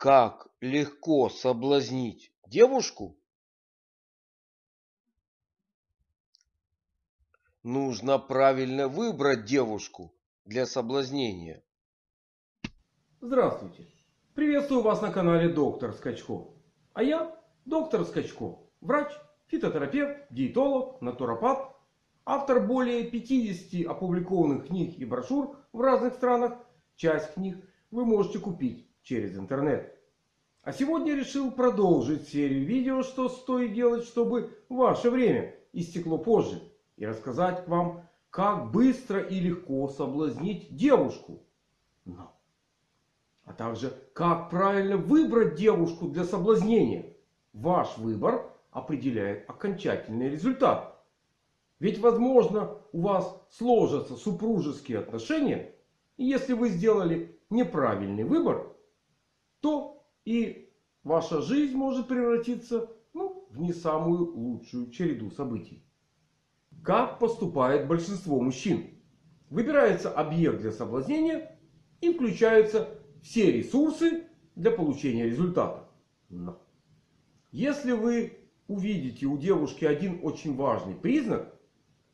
Как легко соблазнить девушку? Нужно правильно выбрать девушку для соблазнения. Здравствуйте! Приветствую вас на канале Доктор Скачко. А я доктор Скачко. Врач, фитотерапевт, диетолог, натуропат. Автор более 50 опубликованных книг и брошюр в разных странах. Часть книг вы можете купить через интернет. А сегодня решил продолжить серию видео, что стоит делать, чтобы ваше время истекло позже. И рассказать вам, как быстро и легко соблазнить девушку. Но. А также, как правильно выбрать девушку для соблазнения. Ваш выбор определяет окончательный результат. Ведь возможно у вас сложатся супружеские отношения. И если вы сделали неправильный выбор, то и ваша жизнь может превратиться ну, в не самую лучшую череду событий. Как поступает большинство мужчин? Выбирается объект для соблазнения и включаются все ресурсы для получения результата. Но если вы увидите у девушки один очень важный признак,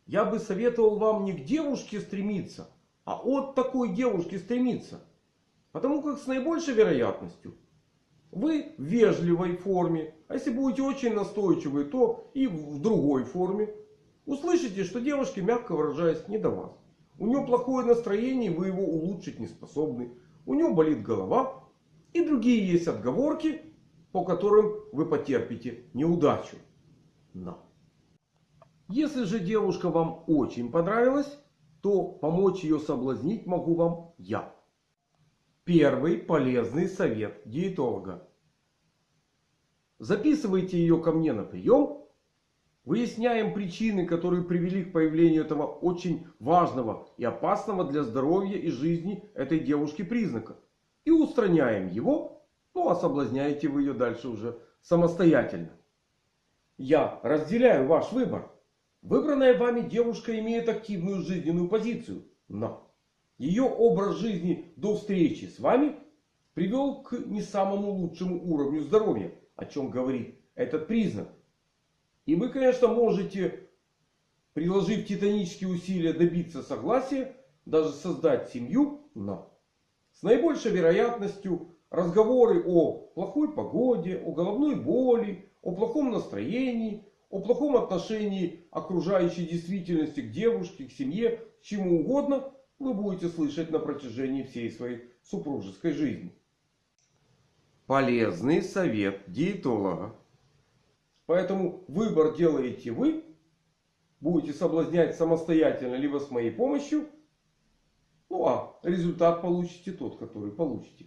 я бы советовал вам не к девушке стремиться, а от такой девушки стремиться. Потому как с наибольшей вероятностью вы в вежливой форме, а если будете очень настойчивы, то и в другой форме. Услышите, что девушке, мягко выражаясь, не до вас. У нее плохое настроение, вы его улучшить не способны. У нее болит голова. И другие есть отговорки, по которым вы потерпите неудачу. Но. Если же девушка вам очень понравилась, то помочь ее соблазнить могу вам я. Первый полезный совет диетолога. Записывайте ее ко мне на прием. Выясняем причины, которые привели к появлению этого очень важного и опасного для здоровья и жизни этой девушки признака. И устраняем его. Ну а соблазняете вы ее дальше уже самостоятельно. Я разделяю ваш выбор. Выбранная вами девушка имеет активную жизненную позицию. Но ее образ жизни до встречи с вами привел к не самому лучшему уровню здоровья. О чем говорит этот признак. И вы, конечно, можете, приложив титанические усилия, добиться согласия, даже создать семью. Но с наибольшей вероятностью разговоры о плохой погоде, о головной боли, о плохом настроении, о плохом отношении окружающей действительности к девушке, к семье, к чему угодно вы будете слышать на протяжении всей своей супружеской жизни. Полезный совет диетолога. Поэтому выбор делаете вы. Будете соблазнять самостоятельно, либо с моей помощью. Ну а результат получите тот, который получите.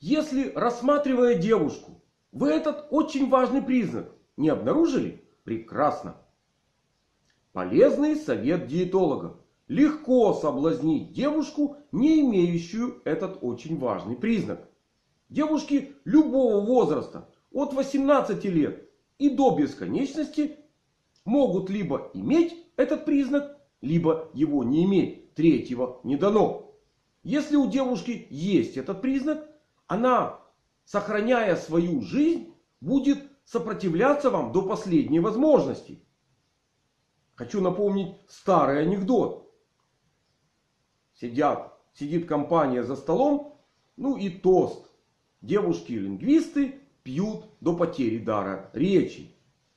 Если рассматривая девушку, вы этот очень важный признак не обнаружили? Прекрасно. Полезный совет диетолога. Легко соблазнить девушку, не имеющую этот очень важный признак. Девушки любого возраста, от 18 лет и до бесконечности, могут либо иметь этот признак, либо его не иметь. Третьего не дано. Если у девушки есть этот признак, она, сохраняя свою жизнь, будет сопротивляться вам до последней возможности. Хочу напомнить старый анекдот. Сидят, сидит компания за столом. Ну и тост. Девушки-лингвисты пьют до потери дара речи.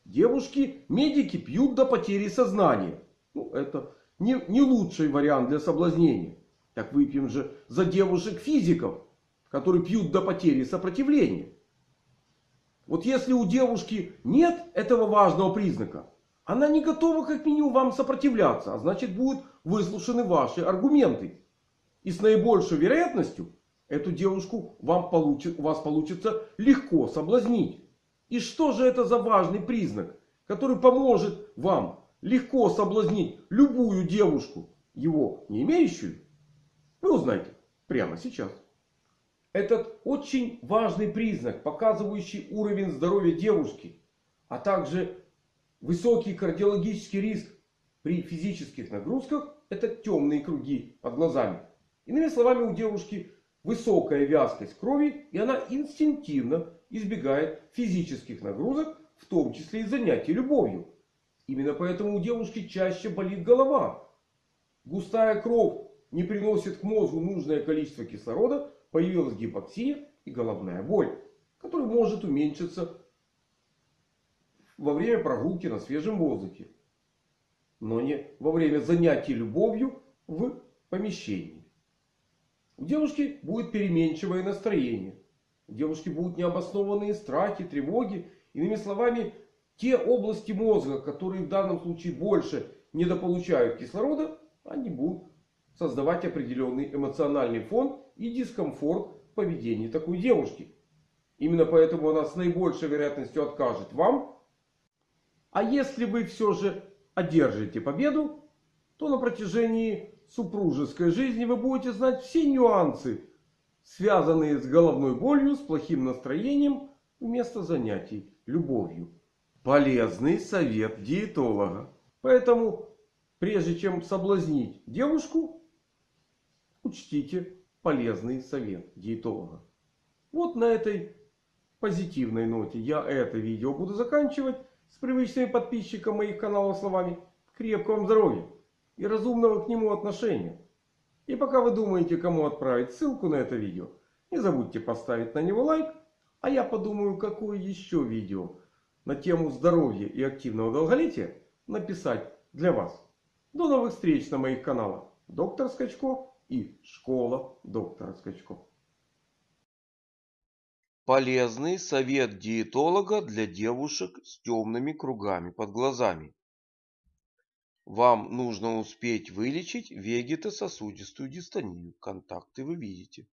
Девушки-медики пьют до потери сознания. Ну это не, не лучший вариант для соблазнения. Так выпьем же за девушек-физиков, которые пьют до потери сопротивления. Вот если у девушки нет этого важного признака, она не готова как минимум вам сопротивляться. А значит будут выслушаны ваши аргументы. И с наибольшей вероятностью эту девушку вам получит, у вас получится легко соблазнить. И что же это за важный признак, который поможет вам легко соблазнить любую девушку, его не имеющую? Вы узнаете прямо сейчас. Этот очень важный признак, показывающий уровень здоровья девушки, а также высокий кардиологический риск при физических нагрузках, это темные круги под глазами. Иными словами, у девушки высокая вязкость крови и она инстинктивно избегает физических нагрузок, в том числе и занятий любовью. Именно поэтому у девушки чаще болит голова. Густая кровь не приносит к мозгу нужное количество кислорода, появилась гипоксия и головная боль, которая может уменьшиться во время прогулки на свежем воздухе. Но не во время занятий любовью в помещении. У девушки будет переменчивое настроение. У девушки будут необоснованные страхи, тревоги. Иными словами, те области мозга, которые в данном случае больше недополучают кислорода, они будут создавать определенный эмоциональный фон и дискомфорт в поведении такой девушки. Именно поэтому она с наибольшей вероятностью откажет вам. А если вы все же одержите победу, то на протяжении супружеской жизни вы будете знать все нюансы, связанные с головной болью, с плохим настроением вместо занятий любовью. Полезный совет диетолога. Поэтому, прежде чем соблазнить девушку, учтите полезный совет диетолога. Вот на этой позитивной ноте я это видео буду заканчивать с привычными подписчикам моих каналов словами крепкого здоровья и разумного к нему отношения. И пока вы думаете, кому отправить ссылку на это видео, не забудьте поставить на него лайк. А я подумаю, какое еще видео на тему здоровья и активного долголетия написать для вас. До новых встреч на моих каналах. Доктор Скачко и Школа доктора Скачко. Полезный совет диетолога для девушек с темными кругами под глазами. Вам нужно успеть вылечить вегетососудистую дистонию. Контакты вы видите.